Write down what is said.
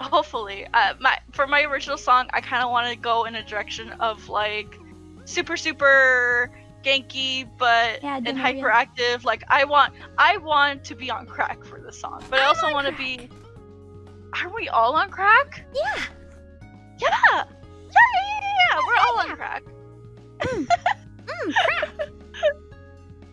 hopefully. Uh, my for my original song i kind of want to go in a direction of like super super ganky but yeah, and hyperactive. Like i want i want to be on crack for this song but i, I also want to be are we all on crack? Yeah. Yeah. Yeah yeah, yeah. yeah we're all on crack. Mm.